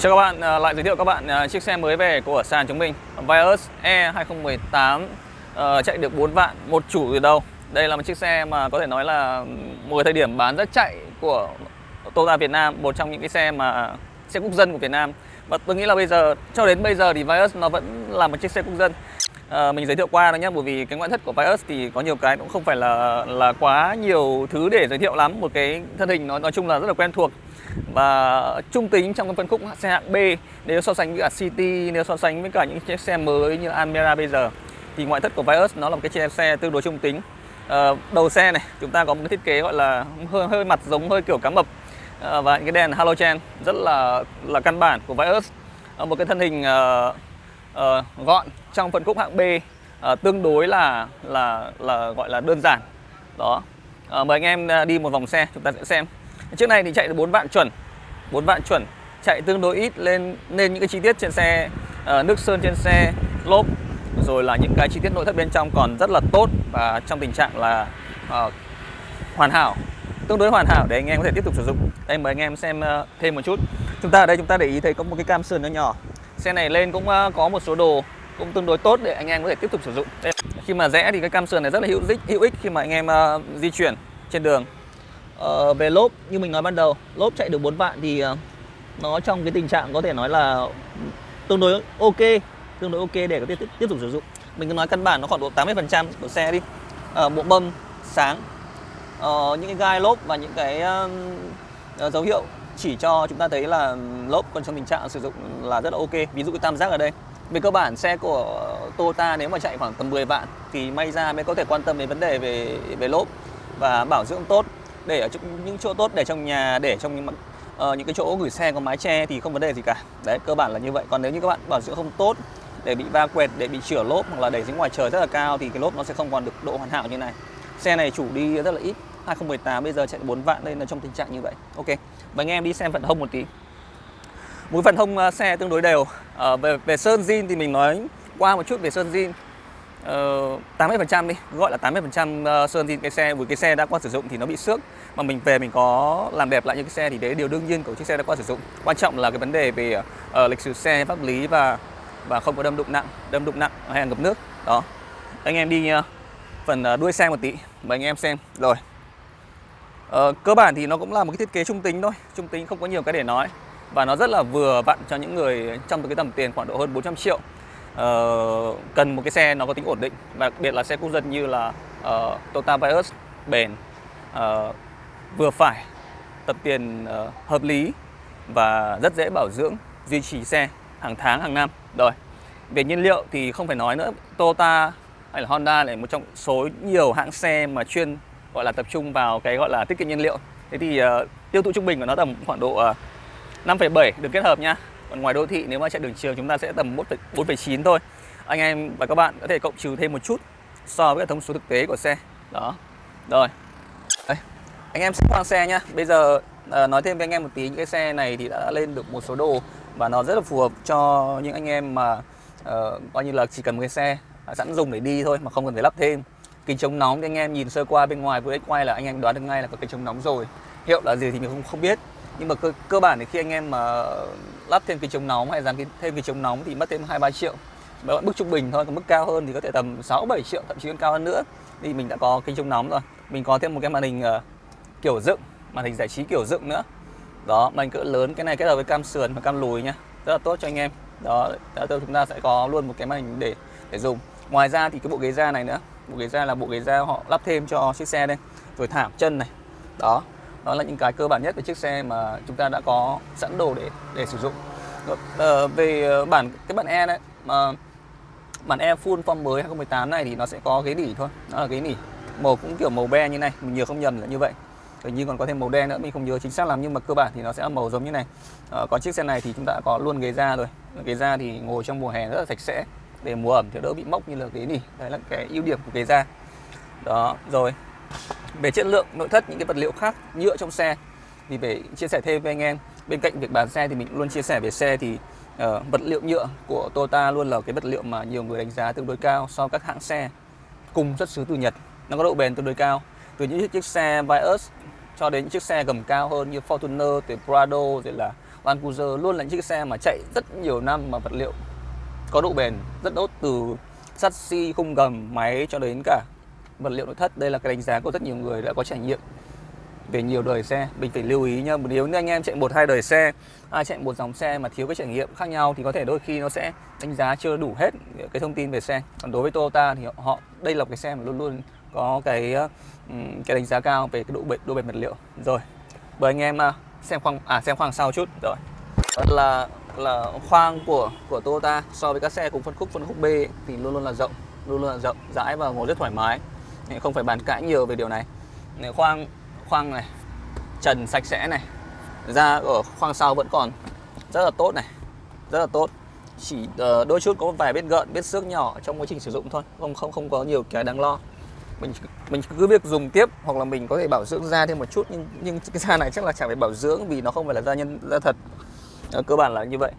Chào các bạn, à, lại giới thiệu các bạn à, chiếc xe mới về của sàn chúng mình Vios E 2018 ờ, chạy được 4 vạn, một chủ từ đâu? Đây là một chiếc xe mà có thể nói là một thời điểm bán rất chạy của Toyota Việt Nam Một trong những cái xe mà xe quốc dân của Việt Nam. Và tôi nghĩ là bây giờ, cho đến bây giờ thì Vios nó vẫn là một chiếc xe quốc dân. À, Mình giới thiệu qua đó nhé, bởi vì cái ngoại thất của Vios thì có nhiều cái cũng không phải là là quá nhiều thứ để giới thiệu lắm. Một cái thân hình nó nói chung là rất là quen thuộc và trung tính trong cái phân khúc xe hạng B nếu so sánh với cả City nếu so sánh với cả những chiếc xe mới như Almera bây giờ thì ngoại thất của Vios nó là một cái chiếc xe tương đối trung tính. À, đầu xe này chúng ta có một cái thiết kế gọi là hơi hơi mặt giống hơi kiểu cá mập. À, và những cái đèn halogen rất là là căn bản của Vios. À, một cái thân hình à, à, gọn trong phân khúc hạng B à, tương đối là là là gọi là đơn giản. Đó. À, mời anh em đi một vòng xe chúng ta sẽ xem. Chiếc này thì chạy được 4 vạn chuẩn 4 vạn chuẩn. Chạy tương đối ít lên nên những cái chi tiết trên xe uh, Nước sơn trên xe Lốp Rồi là những cái chi tiết nội thất bên trong còn rất là tốt Và trong tình trạng là uh, hoàn hảo Tương đối hoàn hảo để anh em có thể tiếp tục sử dụng. Đây mời anh em xem uh, thêm một chút. Chúng ta ở đây chúng ta để ý thấy có một cái cam sườn nhỏ nhỏ. Xe này lên cũng uh, có một số đồ cũng tương đối tốt để anh em có thể tiếp tục sử dụng. Đây. Khi mà rẽ thì cái cam sườn này rất là hữu ích, hữu ích khi mà anh em uh, di chuyển trên đường. Ờ, về lốp như mình nói ban đầu lốp chạy được 4 vạn thì ờ, nó trong cái tình trạng có thể nói là tương đối ok tương đối ok để có thể tiếp, tiếp tục sử dụng. Mình cứ nói căn bản nó khoảng độ 80 phần trăm của xe đi. Uh, bộ mâm sáng uh, những cái gai lốp và những cái uh, dấu hiệu chỉ cho chúng ta thấy là lốp còn trong tình trạng sử dụng là rất là ok. Ví dụ cái tam giác ở đây về cơ bản xe của Toyota nếu mà chạy khoảng tầm 10 vạn thì may ra mới có thể quan tâm đến vấn đề về về lốp và bảo dưỡng tốt để ở những chỗ tốt để trong nhà để trong những uh, những cái chỗ gửi xe có mái che thì không vấn đề gì cả. Đấy cơ bản là như vậy. Còn nếu như các bạn bảo dưỡng không tốt để bị va quẹt để bị chửa lốp hoặc là để dưới ngoài trời rất là cao thì cái lốp nó sẽ không còn được độ hoàn hảo như này. Xe này chủ đi rất là ít 2018 bây giờ chạy 4 vạn nên là trong tình trạng như vậy. Ok và anh em đi xem phần hông một tí. Mũi phần hông ờ, xe tương đối đều. Uh, về về sơn zin thì mình nói qua một chút về sơn zin. Ờ, uh, 80% đi gọi là 80% ờ, sơn thì cái xe với cái xe đã qua sử dụng thì nó bị xước. Mà mình về mình có làm đẹp lại những cái xe thì đấy điều đương nhiên của chiếc xe đã qua sử dụng. Quan trọng là cái vấn đề về uh, lịch sử xe pháp lý và và không có đâm đụng nặng đâm đụng nặng hay là ngập nước. Đó. Anh em đi uh, phần uh, đuôi xe một tí mời anh em xem. Rồi. Uh, cơ bản thì nó cũng là một cái thiết kế trung tính thôi trung tính không có nhiều cái để nói. Và nó rất là vừa vặn cho những người trong cái tầm tiền khoảng độ hơn 400 triệu uh, cần một cái xe nó có tính ổn định và đặc biệt là xe quốc dân như là uh, Toyota Vios bền uh, vừa phải tập tiền uh, hợp lý và rất dễ bảo dưỡng duy trì xe hàng tháng hàng năm. Rồi về nhiên liệu thì không phải nói nữa Toyota hay là Honda là một trong số nhiều hãng xe mà chuyên gọi là tập trung vào cái gọi là tiết kiệm nhiên liệu. Thế thì uh, tiêu thụ trung bình của nó tầm khoảng độ uh, 5,7 được kết hợp nha còn ngoài đô thị nếu mà chạy đường trường chúng ta sẽ tầm 4,9 thôi. Anh em và các bạn có thể cộng trừ thêm một chút so với thông số thực tế của xe. Đó. Rồi. Đây. anh em sẽ khoang xe nhá. Bây giờ à, nói thêm với anh em một tí những cái xe này thì đã lên được một số đồ và nó rất là phù hợp cho những anh em mà uh, coi như là chỉ cần một cái xe à, sẵn dùng để đi thôi mà không cần phải lắp thêm. Kính chống nóng thì anh em nhìn sơ qua bên ngoài với quay là anh em đoán được ngay là có kính chống nóng rồi. Hiệu là gì thì mình không không biết nhưng mà cơ, cơ bản thì khi anh em mà lắp thêm cái chống nóng hay dán thêm cái chống nóng thì mất thêm hai ba triệu. Mà mức trung bình thôi còn mức cao hơn thì có thể tầm 6 7 triệu thậm chí còn cao hơn nữa. Thì mình đã có kính chống nóng rồi. Mình có thêm một cái màn hình uh, kiểu dựng màn hình giải trí kiểu dựng nữa. Đó màn cỡ lớn cái này kết hợp với cam sườn và cam lùi nhá rất là tốt cho anh em. Đó chúng ta sẽ có luôn một cái màn hình để để dùng. Ngoài ra thì cái bộ ghế da này nữa. Bộ ghế da là bộ ghế da họ lắp thêm cho chiếc xe đây. Rồi thảm chân này. Đó đó là những cái cơ bản nhất về chiếc xe mà chúng ta đã có sẵn đồ để để sử dụng. Ờ, về ờ, bản cái bản E đấy mà bản E full form mới 2018 này thì nó sẽ có ghế nỉ thôi. Đó là ghế nỉ. Màu cũng kiểu màu be như này mình nhớ không nhầm là như vậy. Hình như còn có thêm màu đen nữa mình không nhớ chính xác lắm nhưng mà cơ bản thì nó sẽ là màu giống như này. Ờ, à, còn chiếc xe này thì chúng ta đã có luôn ghế da rồi. Ghế da thì ngồi trong mùa hè rất là sạch sẽ để mùa ẩm thì đỡ bị mốc như là ghế nỉ. Đấy là cái ưu điểm của ghế da. Đó rồi về chất lượng nội thất những cái vật liệu khác nhựa trong xe thì phải chia sẻ thêm với anh em. Bên cạnh việc bán xe thì mình luôn chia sẻ về xe thì uh, vật liệu nhựa của Toyota luôn là cái vật liệu mà nhiều người đánh giá tương đối cao so với các hãng xe cùng xuất xứ từ Nhật. Nó có độ bền tương đối cao. Từ những chiếc xe Vios cho đến những chiếc xe gầm cao hơn như Fortuner, từ Prado rồi là Land Cruiser luôn là những chiếc xe mà chạy rất nhiều năm mà vật liệu có độ bền rất tốt từ sắt xi khung gầm máy cho đến cả vật liệu nội thất. Đây là cái đánh giá của rất nhiều người đã có trải nghiệm về nhiều đời xe. Mình phải lưu ý nhá, nếu như anh em chạy một, hai đời xe, ai chạy một dòng xe mà thiếu cái trải nghiệm khác nhau thì có thể đôi khi nó sẽ đánh giá chưa đủ hết cái thông tin về xe. Còn đối với Toyota thì họ đây là cái xe mà luôn luôn có cái cái đánh giá cao về cái độ bền độ bền vật liệu. Rồi bởi anh em à, xem khoang à xem khoang sau chút. Rồi là là khoang của của Toyota. So với các xe cùng phân khúc phân khúc B thì luôn luôn là rộng, luôn luôn là rộng, rãi và ngồi rất thoải mái không phải bàn cãi nhiều về điều này. Khoang khoang này, trần sạch sẽ này. Da ở khoang sau vẫn còn rất là tốt này, rất là tốt. Chỉ ờ, đôi chút có vài vết gợn, vết xước nhỏ trong quá trình sử dụng thôi, không không không có nhiều cái đáng lo. Mình mình cứ việc dùng tiếp hoặc là mình có thể bảo dưỡng da thêm một chút, nhưng nhưng cái da này chắc là chẳng phải bảo dưỡng vì nó không phải là da nhân, da thật. Ờ, cơ bản là như vậy.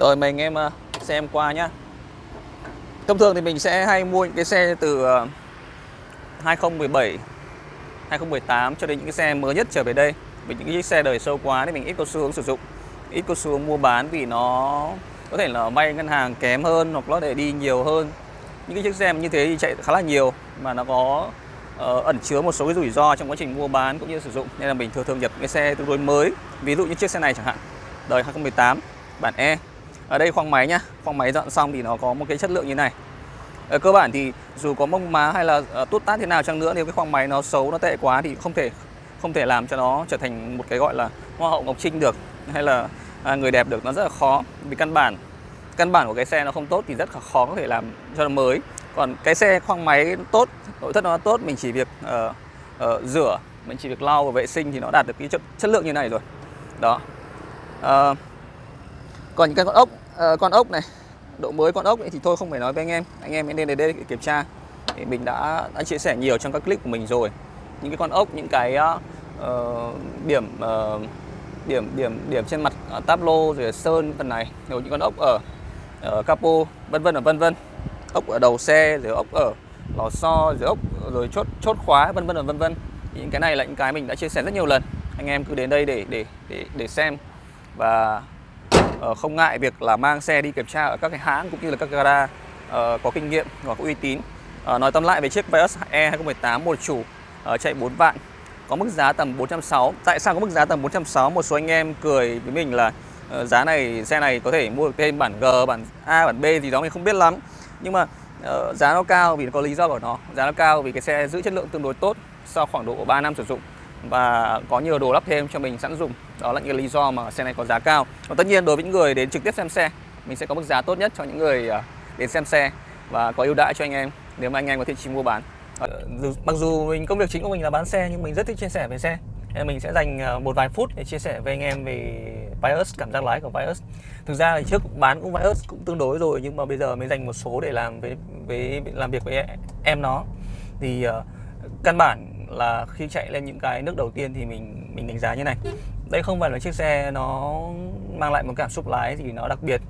Rồi mình em ờ, xem qua nhá thông thường thì mình sẽ hay mua những cái xe từ ờ, 2017 2018 cho đến những cái xe mới nhất trở về đây. Vì những cái xe đời sâu quá thì mình ít có xu hướng sử dụng ít có xu hướng mua bán vì nó có thể là vay ngân hàng kém hơn hoặc nó để đi nhiều hơn. Những cái chiếc xe như thế thì chạy khá là nhiều mà nó có uh, ẩn chứa một số cái rủi ro trong quá trình mua bán cũng như sử dụng. Nên là mình thường thường nhập cái xe tương đối mới ví dụ như chiếc xe này chẳng hạn đời 2018 bản E ở đây khoang máy nhá. Khoang máy dọn xong thì nó có một cái chất lượng như này. Ở cơ bản thì dù có mông má hay là tốt tút tát thế nào chăng nữa nếu cái khoang máy nó xấu nó tệ quá thì không thể không thể làm cho nó trở thành một cái gọi là hoa hậu ngọc trinh được hay là à, người đẹp được nó rất là khó. Vì căn bản căn bản của cái xe nó không tốt thì rất là khó có thể làm cho nó mới. Còn cái xe khoang máy tốt nội thất nó tốt mình chỉ việc uh, uh, rửa mình chỉ việc lau và vệ sinh thì nó đạt được cái chất, chất lượng như này rồi. Đó. Uh, còn những cái con ốc uh, con ốc này độ mới con ốc ấy thì tôi không phải nói với anh em. Anh em nên đến đây để kiểm tra. Thì mình đã đã chia sẻ nhiều trong các clip của mình rồi. Những cái con ốc những cái uh, điểm uh, điểm điểm điểm trên mặt uh, táp lô rồi sơn phần này rồi những con ốc ở ở capo vân vân và vân vân. Ốc ở đầu xe rồi ốc ở lò xo rồi ốc rồi chốt chốt khóa vân vân và vân vân. Những cái này là những cái mình đã chia sẻ rất nhiều lần. Anh em cứ đến đây để để để để xem. Và Ờ, không ngại việc là mang xe đi kiểm tra ở các cái hãng cũng như là các gara ờ, có kinh nghiệm và có uy tín. Ờ, nói tóm lại về chiếc Vios E 2018 một chủ chạy 4 vạn, có mức giá tầm 460 tại sao có mức giá tầm 460 một số anh em cười với mình là giá này, xe này có thể mua được thêm bản G, bản A, bản B gì đó mình không biết lắm. Nhưng mà giá nó cao vì nó có lý do của nó. Giá nó cao vì cái xe giữ chất lượng tương đối tốt sau khoảng độ 3 năm sử dụng và có nhiều đồ lắp thêm cho mình sẵn dùng. Đó là những lý do mà xe này có giá cao. Và tất nhiên đối với những người đến trực tiếp xem xe mình sẽ có mức giá tốt nhất cho những người à, đến xem xe và có ưu đãi cho anh em nếu mà anh em có thiện chí mua bán. Ờ, mặc dù mình công việc chính của mình là bán xe nhưng mình rất thích chia sẻ về xe. Nên mình sẽ dành à, một vài phút để chia sẻ với anh em về Vios cảm giác lái của Vios. Thực ra thì trước bán cũng Vios cũng tương đối rồi nhưng mà bây giờ mới dành một số để làm với với làm việc với em nó. Thì uh, căn bản là khi chạy lên những cái nước đầu tiên thì mình mình đánh giá như này. Đây không phải là chiếc xe nó mang lại một cảm xúc lái gì nó đặc biệt.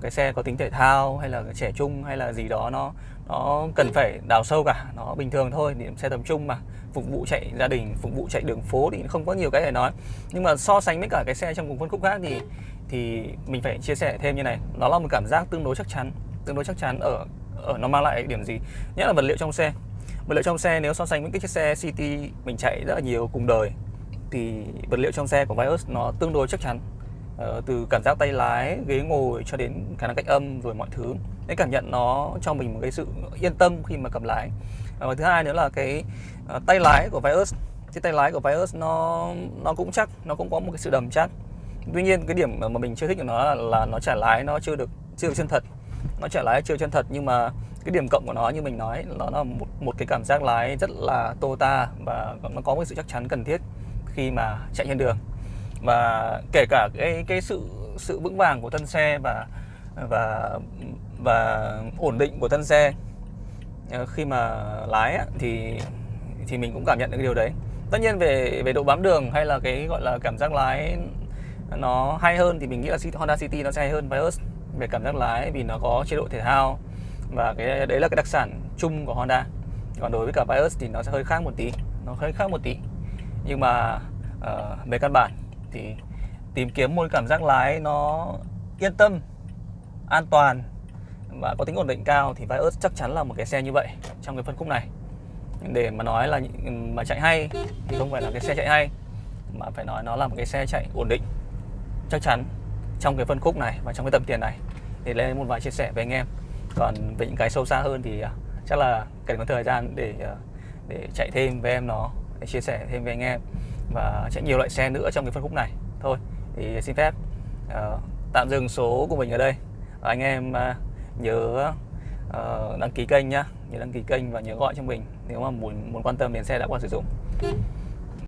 Cái xe có tính thể thao hay là trẻ trung hay là gì đó, nó nó cần phải đào sâu cả. Nó bình thường thôi thì xe tầm trung mà. Phục vụ chạy gia đình, phục vụ chạy đường phố thì không có nhiều cái để nói. Nhưng mà so sánh với cả cái xe trong cùng phân khúc khác thì thì mình phải chia sẻ thêm như này. Nó là một cảm giác tương đối chắc chắn, tương đối chắc chắn ở ở nó mang lại điểm gì, nhất là vật liệu trong xe vật liệu trong xe nếu so sánh với cái chiếc xe City mình chạy rất là nhiều cùng đời thì vật liệu trong xe của Vios nó tương đối chắc chắn. Ờ, từ cảm giác tay lái ghế ngồi cho đến khả năng cách âm rồi mọi thứ cái cảm nhận nó cho mình một cái sự yên tâm khi mà cầm lái. Ờ, và thứ hai nữa là cái uh, tay lái của Vios cái tay lái của Vios nó nó cũng chắc nó cũng có một cái sự đầm chắc. Tuy nhiên cái điểm mà mình chưa thích của nó là, là nó trả lái nó chưa được chưa được chân thật. Nó trả lái chưa chân thật nhưng mà cái điểm cộng của nó như mình nói nó là một, một cái cảm giác lái rất là Toyota và nó có một sự chắc chắn cần thiết khi mà chạy trên đường. Và kể cả cái cái sự sự vững vàng của thân xe và và và ổn định của thân xe ờ, khi mà lái thì thì mình cũng cảm nhận được cái điều đấy. Tất nhiên về về độ bám đường hay là cái gọi là cảm giác lái nó hay hơn thì mình nghĩ là Honda City nó sẽ hay hơn Vios về cảm giác lái vì nó có chế độ thể thao và cái đấy là cái đặc sản chung của Honda. Còn đối với cả Vios thì nó sẽ hơi khác một tí. Nó hơi khác một tí. Nhưng mà uh, về căn bản thì tìm kiếm một cảm giác lái nó yên tâm an toàn và có tính ổn định cao thì Vios chắc chắn là một cái xe như vậy trong cái phân khúc này. Để mà nói là mà chạy hay thì không phải là cái xe chạy hay mà phải nói nó là một cái xe chạy ổn định chắc chắn trong cái phân khúc này và trong cái tầm tiền này. Để lên một vài chia sẻ với anh em còn về những cái sâu xa hơn thì à, chắc là cần có thời gian để à, để chạy thêm với em nó để chia sẻ thêm với anh em. Và chạy nhiều loại xe nữa trong cái phân khúc này. Thôi thì xin phép uh, tạm dừng số của mình ở đây. Anh em uh, nhớ uh, đăng ký kênh nhá. Nhớ đăng ký kênh và nhớ gọi cho mình nếu mà muốn muốn quan tâm đến xe đã qua sử dụng.